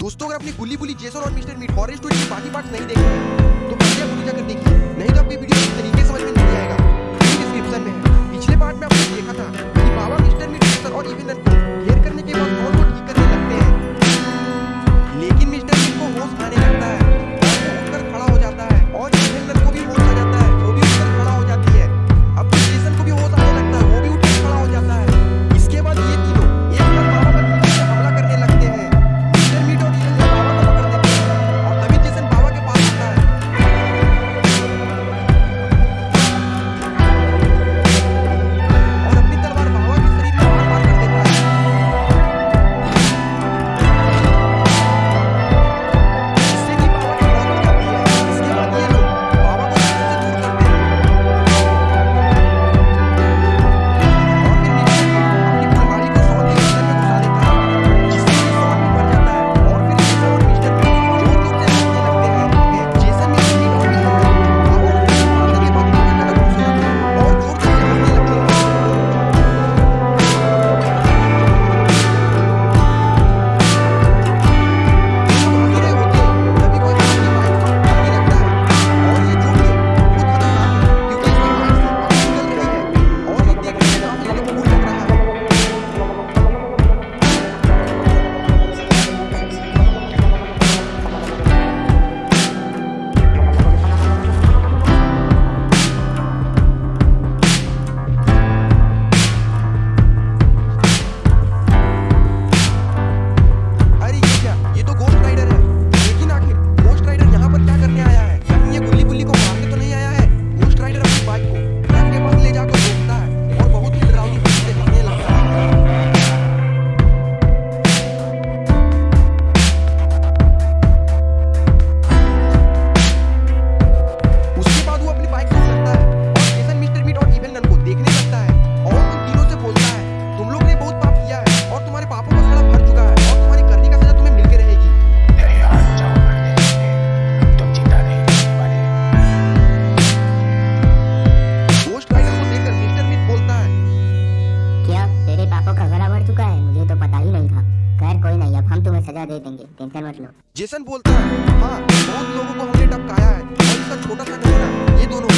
دوستوں اگر اپنی گلی بلی جیسر اور مسٹر میٹ ہارر اسٹوری کے باقی پارٹس نہیں دیکھے، تو کر دیکھیے، نہیں تو آپ کی ویڈیو طریقے سمجھ میں نہیں آئے گا۔ تمہیں سزا دے دیں گے، ٹینشن مت لو۔ جیسن بولتا ہے ہاں بہت لوگوں کو ہم نے ٹپکایا ہے چھوٹا سا یہ دونوں۔